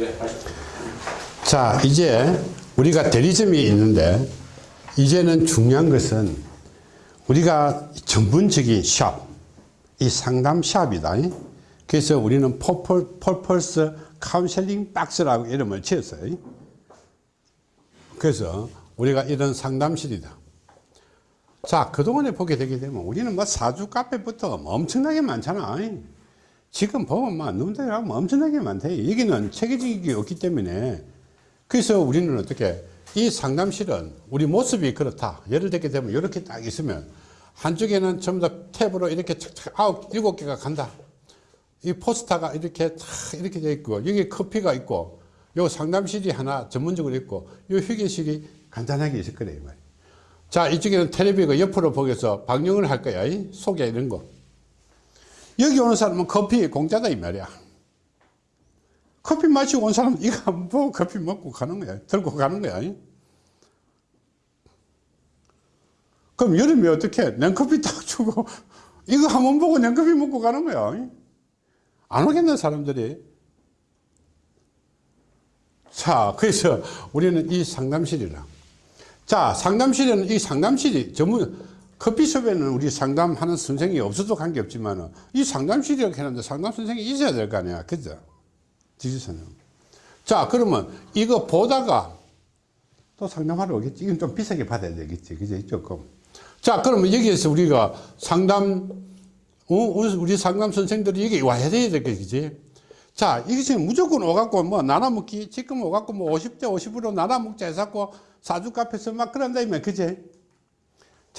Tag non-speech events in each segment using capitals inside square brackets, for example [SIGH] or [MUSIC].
네, 하십시오. 자, 이제 우리가 대리점이 있는데 이제는 중요한 것은 우리가 전문적인 샵, 이 상담 shop이다. 그래서 우리는 퍼플, 퍼플스 counseling box라고 이름을 지었어요. 그래서 우리가 이런 상담실이다. 자, 그동안에 보게 되게 되면 우리는 뭐 사주 카페부터 뭐 엄청나게 많잖아. 지금 보면 막 눈대로 하면 엄청나게 많대. 여기는 체계적인 게 없기 때문에 그래서 우리는 어떻게 이 상담실은 우리 모습이 그렇다. 예를 들게 되면 이렇게 딱 있으면 한쪽에는 전부 다 탭으로 이렇게 착착 아홉, 일곱 개가 간다. 이 포스터가 이렇게 탁 이렇게 돼 있고 여기 커피가 있고 요 상담실이 하나 전문적으로 있고 요 휴게실이 간단하게 있을 거래 이 말이야. 자 이쪽에는 텔레비가 옆으로 보게서 방영을 할 거야. 이 소개 이런 거. 여기 오는 사람은 커피 공짜다 이 말이야. 커피 마시고 온 사람은 이거 보고 커피 먹고 가는 거야. 들고 가는 거야. 그럼 여름에 어떻게 냉커피 딱 주고 [LAUGHS] 이거 한 번 보고 냉커피 먹고 가는 거야. 안 오겠는 사람들이. 자, 그래서 우리는 이 상담실이라. 자, 상담실에는 이 상담실이 전문, 커피숍에는 우리 상담하는 선생이 없어도 관계없지만 이 상담실이라고 했는데 상담 선생이 있어야 될 거 아니야. 그죠? 지지선은. 자, 그러면 이거 보다가 또 상담하러 오겠지. 이건 좀 비싸게 받아야 되겠지. 그죠? 조금. 자, 그러면 여기에서 우리가 상담, 어, 우리 상담 선생들이 여기 와야 돼야 되겠지. 자, 이것이 무조건 오갖고 뭐 나눠먹기, 지금 오갖고 뭐 50대 50으로 나눠먹자 해갖고 사주 카페에서 막 그런다면, 그제?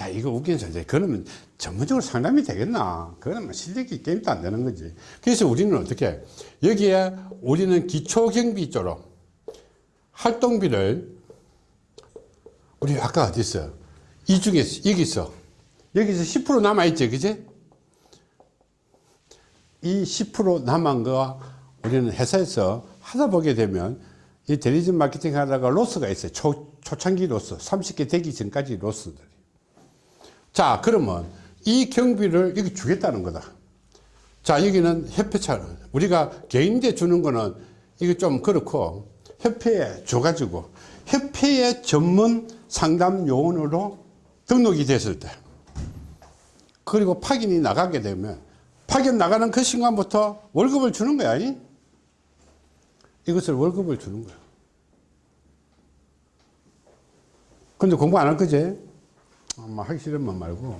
자, 이거 웃긴 소리. 그러면 전문적으로 상담이 되겠나? 그러면 실력이 게임도 안 되는 거지. 그래서 우리는 어떻게, 여기에 우리는 기초경비 쪽으로 활동비를, 우리 아까 어디 있어? 이 중에서, 여기 있어. 여기서 10% 남아있지, 그지? 이 10% 남은 거 우리는 회사에서 하다 보게 되면 이 대리점 마케팅 하다가 로스가 있어요. 초, 초창기 로스. 30개 되기 전까지 로스들. 자, 그러면 이 경비를 여기 주겠다는 거다. 자, 여기는 협회차. 우리가 개인대 주는 거는 이거 좀 그렇고 협회에 줘가지고 협회의 전문 상담 요원으로 등록이 됐을 때 그리고 파견이 나가게 되면 파견 나가는 그 순간부터 월급을 주는 거야. 이? 이것을 월급을 주는 거야. 근데 공부 안 할 거지? 뭐 하기 싫으면 말고.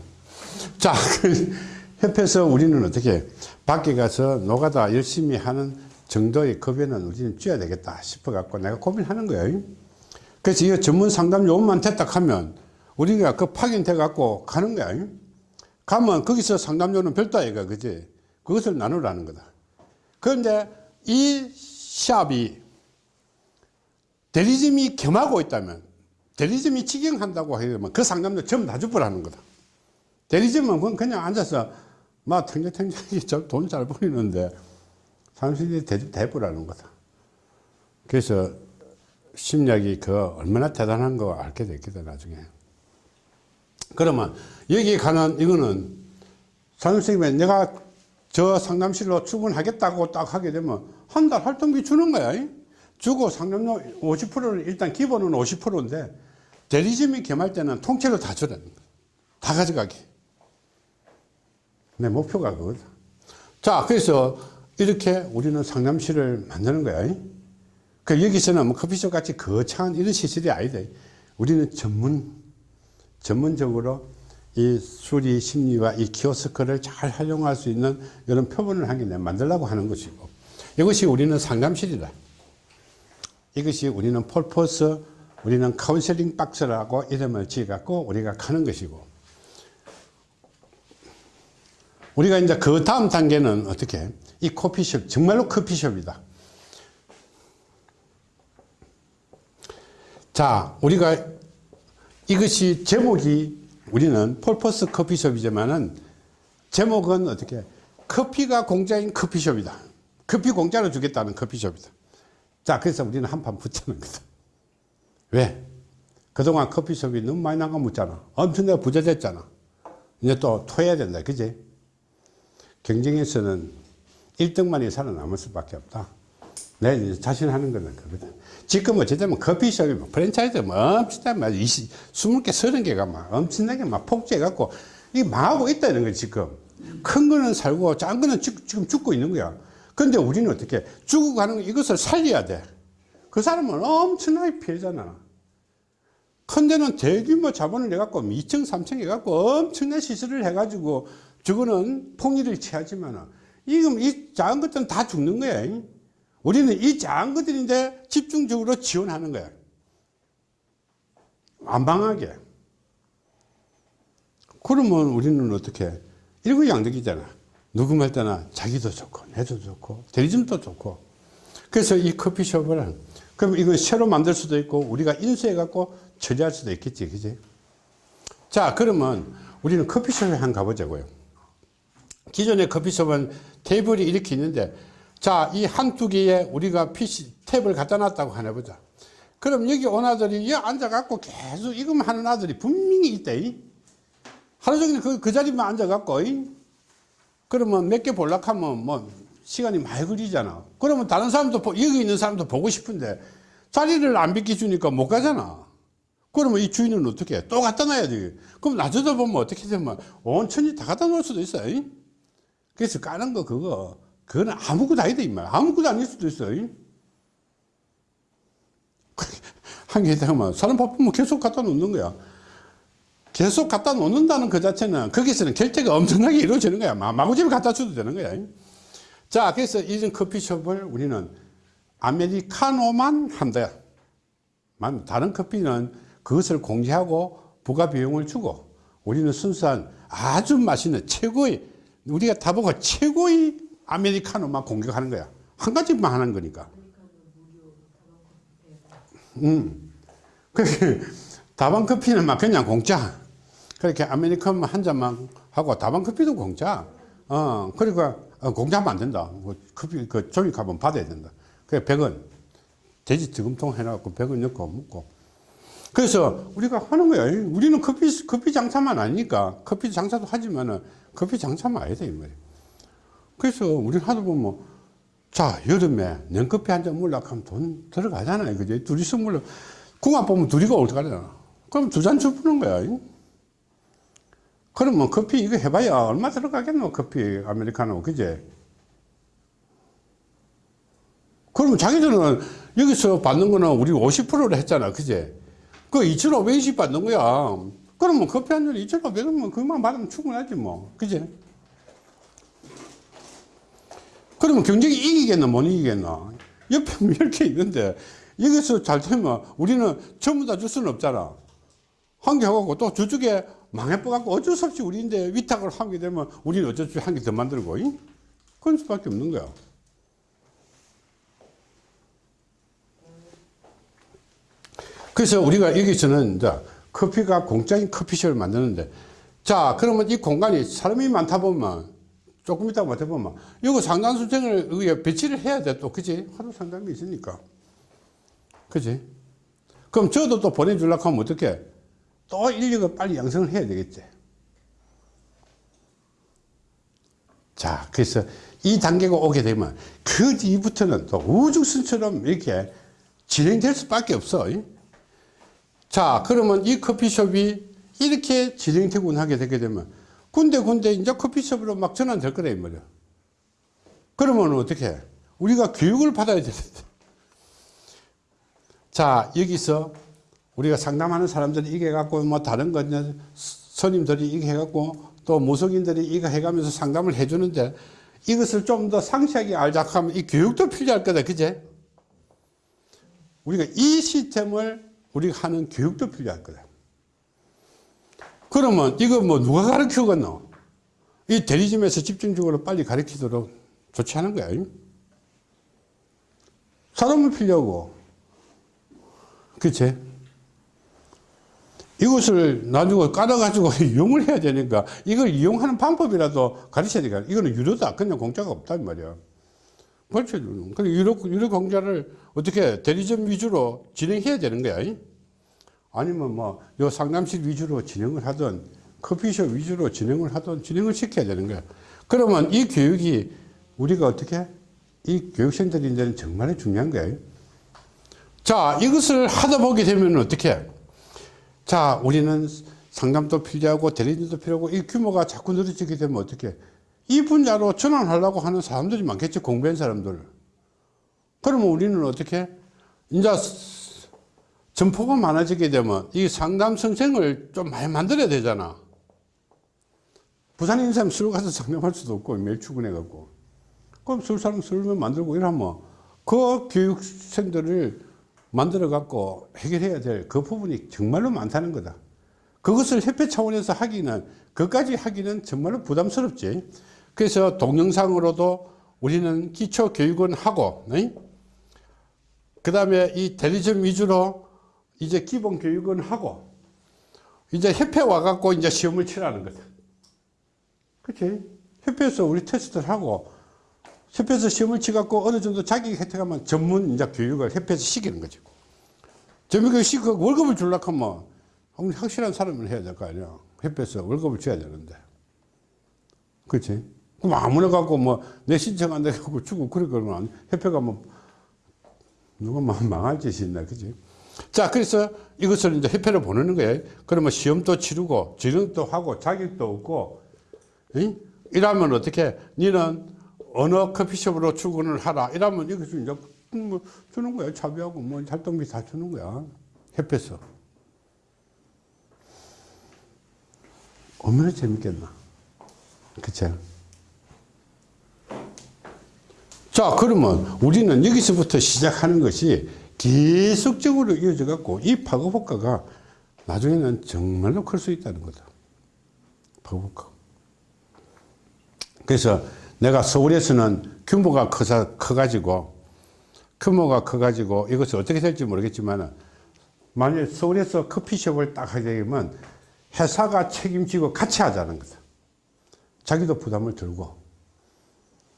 자, 그 협회에서 우리는 어떻게 밖에 가서 노가다 열심히 하는 정도의 급여는 우리는 줘야 되겠다 싶어 갖고 내가 고민하는 거예요. 그래서 이 전문 상담 요원만 됐다 하면 우리가 그 파견돼 갖고 가는 거야. 가면 거기서 상담료는 별도 아이가 그지? 그것을 나누라는 거다. 그런데 이 샵이 대리점이 겸하고 있다면 대리점이 직영한다고 하면 그 상담료 전부 다 주부라는 거다. 대리점은 그냥 앉아서 막 탱탱탱탱 돈잘 벌리는데 사무실이 대부라는 거다. 그래서 심리학이 그 얼마나 대단한 거 알게 됐겠다 나중에. 그러면 여기 가는 이거는 상담선생님이 내가 저 상담실로 출근하겠다고 딱 하게 되면 한 달 활동비 주는 거야. 주고 상담료 50%를 일단 기본은 50%인데 대리점이 겸할 때는 통째로 다 주라는 거야. 다 가져가게. 내 목표가 그거다. 자, 그래서 이렇게 우리는 상담실을 만드는 거야. 그 여기서는 뭐 커피숍 같이 거창한 이런 시설이 아니다. 우리는 전문, 전문적으로 이 수리 심리와 이 키오스크를 잘 활용할 수 있는 이런 표본을 한개 만들려고 하는 것이고 이것이 우리는 상담실이다. 이것이 우리는 퍼플스, 우리는 counseling box라고 이름을 지어갖고 우리가 가는 것이고 우리가 이제 그 다음 단계는 어떻게 이 커피숍 정말로 커피숍이다. 자, 우리가 이것이 제목이 우리는 폴포스 커피숍이지만은 제목은 어떻게 커피가 공짜인 커피숍이다. 커피 공짜로 주겠다는 커피숍이다. 자, 그래서 우리는 한 판 붙이는 거다. 왜? 그동안 커피숍이 너무 많이 나가묻잖아. 엄청나게 부자 됐잖아. 이제 또 토해야 된다. 그지? 경쟁에서는 1등만이 살아남을 수밖에 없다. 내 자신하는 거는 그거든. 지금 어쨌든 커피숍이 뭐 프랜차이즈 뭐 엄청나게 막 20, 20개, 30개가 막 엄청나게 막 폭주해갖고 이게 망하고 있다는 거지, 지금. 큰 거는 살고 작은 거는 죽- 지금 죽고 있는 거야. 근데 우리는 어떻게 죽어가는 거 이것을 살려야 돼. 그 사람은 엄청나게 피해잖아. 큰 데는 대규모 자본을 내갖고 2층, 3층 해갖고 엄청난 시설을 해가지고 저거는 폭리를 취하지만 지금 이 작은 것들은 다 죽는 거야. 우리는 이 작은 것들인데 집중적으로 지원하는 거야. 안방하게. 그러면 우리는 어떻게 일거양득이잖아. 누구 말 때나 자기도 좋고 내도 좋고 대리점도 좋고 그래서 이 커피숍을 그럼 이거 새로 만들 수도 있고 우리가 인수해 갖고 처리할 수도 있겠지 그지? 자 그러면 우리는 커피숍에 한 가보자고요. 기존의 커피숍은 테이블이 이렇게 있는데 자 이 한두 개에 우리가 PC 탭을 갖다 놨다고 하나 보자. 그럼 여기 온 아들이 여기 앉아 갖고 계속 이것만 하는 아들이 분명히 있다 이. 하루 종일 그, 그 자리만 앉아 갖고 그러면 몇 개 볼락하면 뭐 시간이 많이 걸리잖아. 그러면 다른 사람도 보- 여기 있는 사람도 보고 싶은데 자리를 안 비켜주니까 못 가잖아. 그러면 이 주인은 어떻게 해? 또 갖다 놔야 돼. 그럼 나중에 보면 어떻게 되면 온천이 다 갖다 놓을 수도 있어. 요 그래서 까는 거 그거 그거는 아무것도 아니다 이 말. 아무것도 아닐 수도 있어. 요 한개 되면 사람 바쁘면 계속 갖다 놓는 거야. 계속 갖다 놓는다는 그 자체는 거기서는 결제가 엄청나게 이루어지는 거야. 마- 마구집에 갖다 줘도 되는 거야. 자, 그래서 이런 커피숍을 우리는 아메리카노만 한다. 만- 다른 커피는 그것을 공제하고 부가 비용을 주고 우리는 순수한 아주 맛있는 최고의 우리가 다 보고 최고의 아메리카노만 공격하는 거야. 한 가지만 하는 거니까. 음. 그 다방 커피는 막 그냥 공짜. 그렇게 아메리카노 한 잔만 하고 다방 커피도 공짜. 어, 그러니까 어, 공짜하면 안 된다. 뭐 커피 그 종이값은 받아야 된다. 그래 100원. 돼지 저금통 해놔갖고 100원 넣고 먹고. 그래서 우리가 하는 거야. 우리는 커피, 커피 장사만 아니니까 커피 장사도 하지만은 커피 장사만 아니다, 이 말이야. 그래서 우리 하다 보면 자, 여름에 냉커피 한 잔 물라고 하면 돈 들어가잖아요. 그지? 둘이서 물러. 궁합 보면 둘이가 올라가잖아. 그럼 두 잔 주푸는 거야. 그러면 커피 이거 해봐야 얼마 들어가겠노? 커피, 아메리카노. 그제? 그러면 자기들은 여기서 받는 거는 우리 50%를 했잖아. 그제? 그 2,500원씩 받는 거야. 그러면 커피 한 잔에 2,500원이면 그만 받으면 충분하지 뭐. 그제? 그러면 경쟁이 이기겠나 못 이기겠나 옆에 뭐 이렇게 있는데 여기서 잘 되면 우리는 전부 다 줄 수는 없잖아 한 개 하고 또 저쪽에 망해버갖고 어쩔 수 없이 우리인데 위탁을 하게 되면 우리는 어쩔 수 없이 한 개 더 만들고 이? 그럴 수밖에 없는 거야. 그래서 우리가 여기서는 이제 커피가 공짜인 커피숍을 만드는데 자 그러면 이 공간이 사람이 많다 보면 조금 있다 못해 보면 이거 상담수쟁을 여기에 배치를 해야 돼 또 그지 하루 상담이 있으니까. 그지 그럼 저도 또 보내주려고 하면 어떻게 또 인력을 빨리 양성을 해야 되겠지. 자 그래서 이 단계가 오게 되면 그 뒤부터는 또 우주선처럼 이렇게 진행될 수밖에 없어. 자 그러면 이 커피숍이 이렇게 진행되고 하게 되게 되면 군데군데 이제 커피숍으로 막 전환될 거다 이 말이야. 그러면 어떻게 해? 우리가 교육을 받아야 되는데. 자 여기서 우리가 상담하는 사람들이 이게 해갖고 뭐 다른 거 스님들이 이게 해갖고 또 무속인들이 이거 해가면서 상담을 해주는데 이것을 좀 더 상세하게 알자 하면 이 교육도 필요할 거다 그제 우리가 이 시스템을 우리가 하는 교육도 필요할 거다 그러면 이거 뭐 누가 가르치겠노? 이 대리점에서 집중적으로 빨리 가르치도록 좋지 않은 거야. 사람을 필요하고. 그치? 이것을 나중에 깔아가지고 [LAUGHS] 이용을 해야 되니까 이걸 이용하는 방법이라도 가르쳐야 되니까 이거는 유료다. 그냥 공짜가 없단 말이야. 그렇죠. 그래 유료, 유료 공짜를 어떻게 대리점 위주로 진행해야 되는 거야. 아니면 뭐, 요 상담실 위주로 진행을 하든, 커피숍 위주로 진행을 하든, 진행을 시켜야 되는 거야. 그러면 이 교육이 우리가 어떻게 이 교육생들이 이제는 정말 중요한 거예요. 자, 이것을 하다 보게 되면 어떻게? 자, 우리는 상담도 필요하고 대리인도 필요하고 이 규모가 자꾸 늘어지게 되면 어떻게? 이 분야로 전환하려고 하는 사람들이 많겠죠. 공부한 사람들. 그러면 우리는 어떻게? 이제 점포가 많아지게 되면 이 상담 선생을 좀 많이 만들어야 되잖아. 부산에 있는 사람 술 가서 [LAUGHS] 상담할 수도 없고 매일 출근해 갖고. 그럼 술 사람 술만 만들고 이러면 그 교육생들을 만들어 갖고 해결해야 될 그 부분이 정말로 많다는 거다. 그것을 협회 차원에서 하기는, 그까지 하기는 정말로 부담스럽지. 그래서 동영상으로도 우리는 기초 교육은 하고, 그 다음에 이 대리점 위주로 이제 기본 교육은 하고, 이제 협회 와갖고 이제 시험을 치라는 거다. 그치? 협회에서 우리 테스트를 하고, 협회에서 시험을 치갖고 어느 정도 자기 혜택하면 전문 이제 교육을 협회에서 시키는 거죠. 전문 교육 시키고 월급을 주려고 하면 확실한 사람을 해야 될 거 아니야. 협회에서 월급을 줘야 되는데. 그치? 그럼 아무나 갖고 뭐 내 신청 안 되고 주고 그럴 거면 협회가 뭐 누가 막 망할 짓이 있나. 그치? 자, 그래서 이것을 이제 협회로 보내는 거예요. 그러면 시험도 치르고, 지능도 하고, 자격도 얻고, 응? 이러면 어떻게, 니는 어느 커피숍으로 출근을 하라. 이러면 이것을 이제 뭐 주는 거야. 차비하고 뭐 활동비 다 주는 거야. 협회에서. 얼마나 재밌겠나. 그쵸? 자, 그러면 우리는 여기서부터 시작하는 것이 계속적으로 이어져 갖고 이 파급 효과가 나중에는 정말로 클 수 있다는 거다. 파급 효과. 그래서 내가 서울에서는 규모가 커서, 커가지고, 규모가 커가지고 이것이 어떻게 될지 모르겠지만, 만약 서울에서 커피숍을 딱 하게 되면 회사가 책임지고 같이 하자는 거다. 자기도 부담을 들고.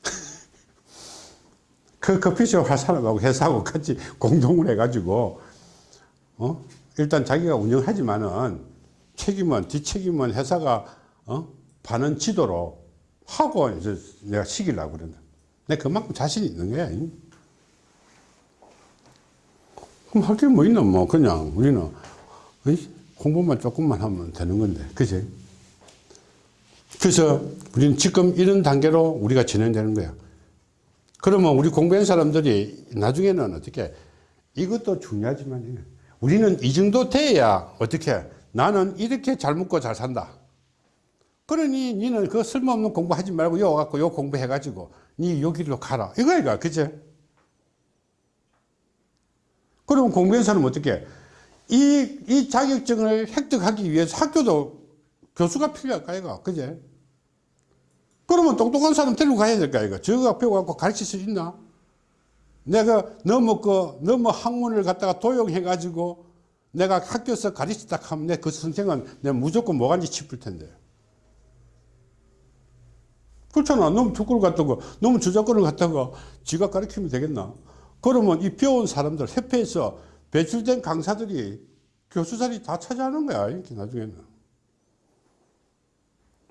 [LAUGHS] 그 커피숍 할 사람하고 회사하고 같이 공동을 해가지고, 어? 일단 자기가 운영하지만은 책임은, 뒷책임은 회사가, 어? 반은 지도로 하고 이제 내가 시키려고 그런다. 내가 그만큼 자신이 있는 거야. 그럼 할 게 뭐 있나, 뭐, 그냥 우리는 공부만 조금만 하면 되는 건데, 그지? 그래서 우리는 지금 이런 단계로 우리가 진행되는 거야. 그러면 우리 공부한 사람들이 나중에는 어떻게, 이것도 중요하지만, 우리는 이 정도 돼야 어떻게, 나는 이렇게 잘 먹고 잘 산다. 그러니 니는 그 쓸모없는 공부하지 말고 요 갖고 요 공부해가지고 니 여기로 가라. 이거야, 그치? 그러면 공부한 사람은 어떻게? 이, 이 자격증을 획득하기 위해서 학교도 교수가 필요할 까, 이거? 그제? 그러면 똑똑한 사람 데리고 가야 될 까, 이거? 저거 배워갖고 가르칠 수 있나? 내가 너무 그, 너무 학문을 갖다가 도용해가지고 내가 학교에서 가르치다 하면 내 그 선생은 내가 무조건 뭐간지 짚을 텐데. 그렇잖아. 너무 축구를 갖다가, 너무 저작권을 갖다가 지가 가르치면 되겠나? 그러면 이 배운 사람들, 협회에서 배출된 강사들이 교수 자리 다 차지하는 거야, 이렇게 나중에는.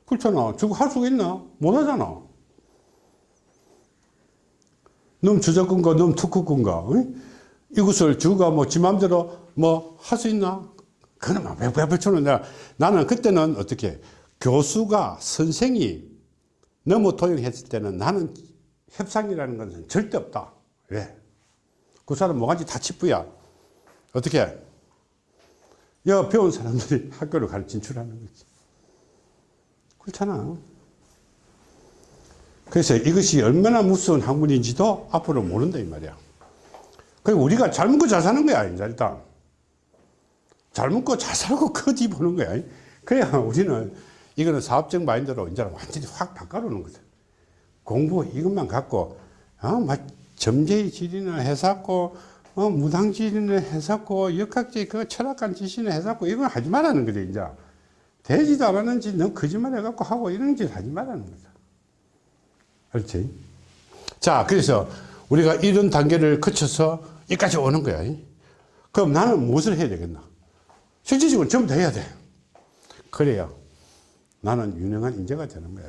그렇잖아. 저거 할 수가 있나? 못 하잖아. 너무 저작권과 너무 특허권과, 이것을 주가 뭐, 지 맘대로 뭐, 할 수 있나? 그러면 몇, 몇, 몇천원 내가, 나는 그때는 어떻게, 교수가, 선생이 너무 도용했을 때는 나는 협상이라는 것은 절대 없다. 왜? 그 사람 뭐가지 다 치부야. 어떻게? 여 배운 사람들이 [LAUGHS] 학교를 가르 진출하는 거지. 그렇잖아. 그래서 이것이 얼마나 무서운 학문인지도 앞으로 모른다, 이 말이야. 그리고 우리가 잘 먹고 잘 사는 거야, 이제 일단. 잘 먹고 잘 살고 커지 보는 거야. 그래야 우리는 이거는 사업적 마인드로 이제 완전히 확 바꿔놓는 거죠. 공부 이것만 갖고, 어, 막 점재의 질이나 해석고, 어, 무당질이나 해석고, 역학질, 그 철학관 지시나 해석고, 이건 하지 말라는 거죠, 이제. 되지도 않았는 짓, 너 거짓말 해갖고 하고 이런 짓 하지 말라는 거죠. 그렇지? 자, 그래서 우리가 이런 단계를 거쳐서 여기까지 오는 거야. 그럼 나는 무엇을 해야 되겠나? 실질적으로 전부 다 해야 돼. 그래야 나는 유능한 인재가 되는 거야.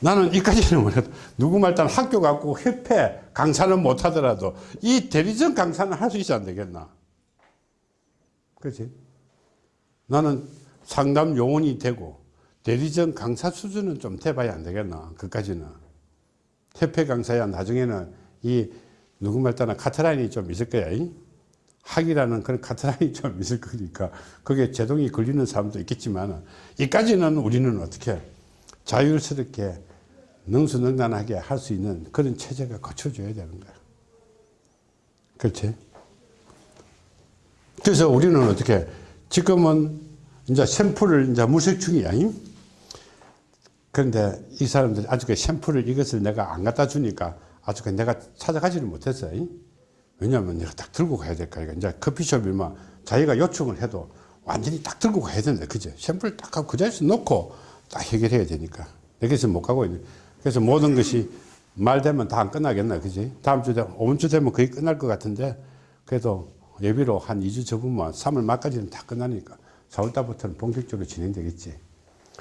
나는 이까지는 몰라도 누구 말단 학교 갖고 협회 강사는 못하더라도 이 대리점 강사는 할 수 있어 안 되겠나 그렇지 나는 상담 요원이 되고 대리점 강사 수준은 좀 돼봐야 안 되겠나 그까지는 협회 강사야 나중에는 이 누구 말따나 카트라인이 좀 있을 거야 이? 학이라는 그런 카트라인이 [LAUGHS] 좀 있을 거니까 그게 제동이 걸리는 사람도 있겠지만 이까지는 우리는 어떻게 자율스럽게 능수능란하게 할 수 있는 그런 체제가 갖춰줘야 되는 거야 그렇지 그래서 우리는 어떻게 지금은 이제 샘플을 이제 이? 그런데 이 사람들이 아직 샘플을 이것을 내가 안 갖다 주니까 아직 내가 찾아가지를 못했어요. 왜냐하면 내가 딱 들고 가야 될까. 이제 커피숍이면 자기가 요청을 해도 완전히 딱 들고 가야 된다. 그죠? 샘플 딱 하고 그 자리에서 놓고 딱 해결해야 되니까. 여기서 못 가고 있는. 그래서 모든 것이 말 되면 다 안 끝나겠나. 그지? 다음 주 되면, 5주 되면 거의 끝날 것 같은데 그래도 예비로 한 2주 접으면 3월 말까지는 다 끝나니까 4월 달부터는 본격적으로 진행되겠지.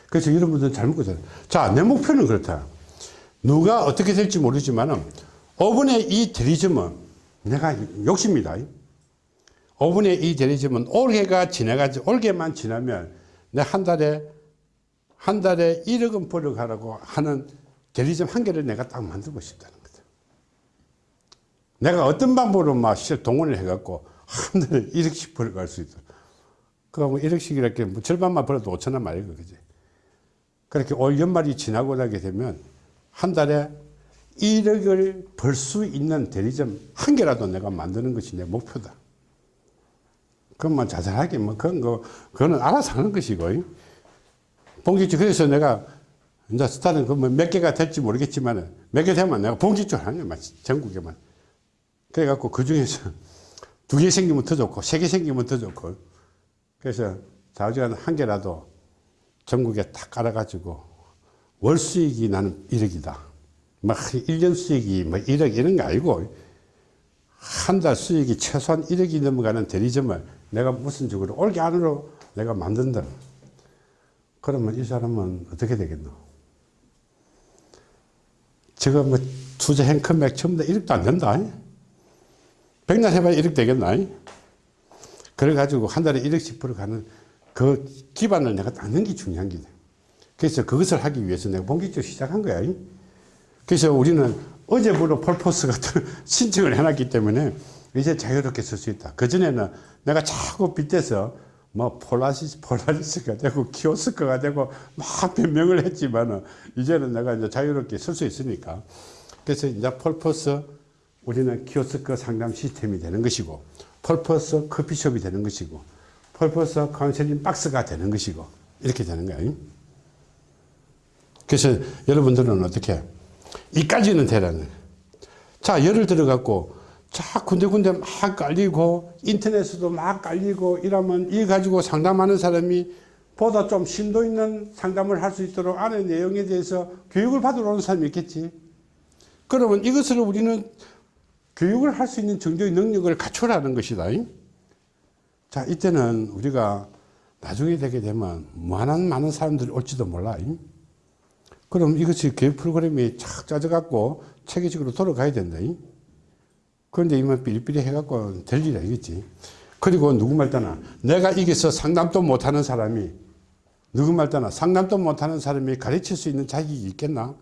그래서 여러분들 잘 먹고 자, 내 목표는 그렇다. 누가 어떻게 될지 모르지만 은 5분의 이 대리점은 내가 욕심이다. 5분의 이 대리점은 올해가 지나가지, 올해만 지나면 내 한 달에, 한 달에 1억 원 벌어가라고 하는 대리점 한 개를 내가 딱 만들고 싶다는 거다. 내가 어떤 방법으로 막 동원을 해갖고 한 달에 1억씩 벌어갈 수 있도록. 그러면 1억씩 이렇게 뭐 절반만 벌어도 5천원 말이고, 그지? 그렇게 올 연말이 지나고 나게 되면 한 달에 1억을 벌 수 있는 대리점 한 개라도 내가 만드는 것이 내 목표다. 그것만 자잘하게 뭐 그런 거 그거는 알아서 하는 것이고 봉지주 그래서 내가 이제 스타는 그몇 개가 될지 모르겠지만 몇 개 되면 내가 봉지주 하는 거야 전국에만 그래갖고 그 중에서 두 개 생기면 더 좋고 세 개 생기면 더 좋고 그래서 자주간 한 개라도 전국에 딱 깔아가지고 월 수익이 나는 1억이다. 막 1년 수익이 뭐 1억 이런 거 아니고 한 달 수익이 최소한 1억이 넘어가는 대리점을 내가 무슨 식으로 올게 안으로 내가 만든다. 그러면 이 사람은 어떻게 되겠노? 지금 뭐 금액 전부 다 1억도 안 된다. 백날 해봐야 1억 되겠나? 그래가지고 한 달에 1억씩 벌어가는 그 기반을 내가 닦는 게 중요한 게 돼. 그래서 그것을 하기 위해서 내가 본격적으로 시작한 거야. 그래서 우리는 어제부로 폴포스 같은 [LAUGHS] 신청을 해놨기 때문에 이제 자유롭게 쓸 수 있다. 그전에는 내가 자꾸 빗대서 뭐 폴라시스, 폴라리스가 되고 키오스크가 되고 막 변명을 했지만은 이제는 내가 이제 자유롭게 쓸 수 있으니까. 그래서 이제 purpose 우리는 키오스크 상담 시스템이 되는 것이고 purpose 커피숍이 되는 것이고 purpose counseling box가 되는 것이고 이렇게 되는 거예요. 그래서 여러분들은 어떻게 이까지는 되라는. 자 예를 들어 갖고 자 군데군데 막 깔리고 인터넷에도 막 깔리고 이러면 이 가지고 상담하는 사람이 보다 좀 심도 있는 상담을 할 수 있도록 안의 내용에 대해서 교육을 받으러 오는 사람이 있겠지. 그러면 이것을 우리는 교육을 할 수 있는 정도의 능력을 갖추라는 것이다. 자, 이때는 우리가 나중에 되게 되면 무한한 많은 사람들이 올지도 몰라. 그럼 이것이 교육 프로그램이 착 짜져갖고 체계적으로 돌아가야 된다. 그런데 이만 삐리삐리 해갖고 될 일이 아니겠지. 그리고 누구 말따나 내가 이게서 상담도 못하는 사람이 누구 말따나 상담도 못하는 사람이 가르칠 수 있는 자격이 있겠나?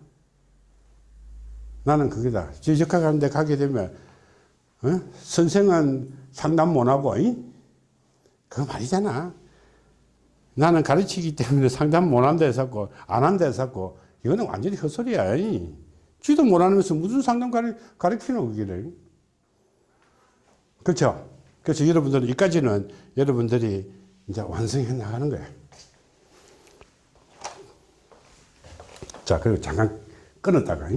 나는 그게다. 지적학 하는데 가게 되면 어? 선생은 상담 못하고 그거 말이잖아. 나는 가르치기 때문에 [LAUGHS] 상담 못한다 해서고, 안 한다 해서고, 이거는 완전히 헛소리야. 쥐도 못하면서 무슨 상담 가르, 가르치노, 그기를. 그렇죠? 그래서 여러분들은, 여기까지는 여러분들이 이제 완성해 나가는 거야. 자, 그리고 잠깐 끊었다가,